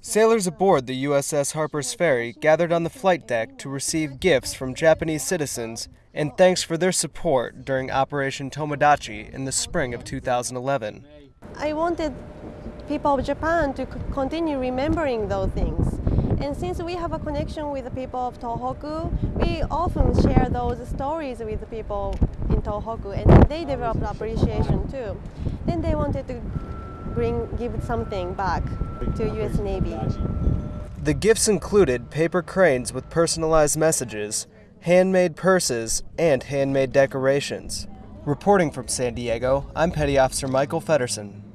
Sailors aboard the USS Harper's Ferry gathered on the flight deck to receive gifts from Japanese citizens and thanks for their support during Operation Tomodachi in the spring of 2011. I wanted people of Japan to continue remembering those things. And since we have a connection with the people of Tohoku, we often share those stories with the people in Tohoku and they developed appreciation too. Then they wanted to bring give something back to US Navy. The gifts included paper cranes with personalized messages, handmade purses, and handmade decorations. Reporting from San Diego, I'm Petty Officer Michael Feddersen.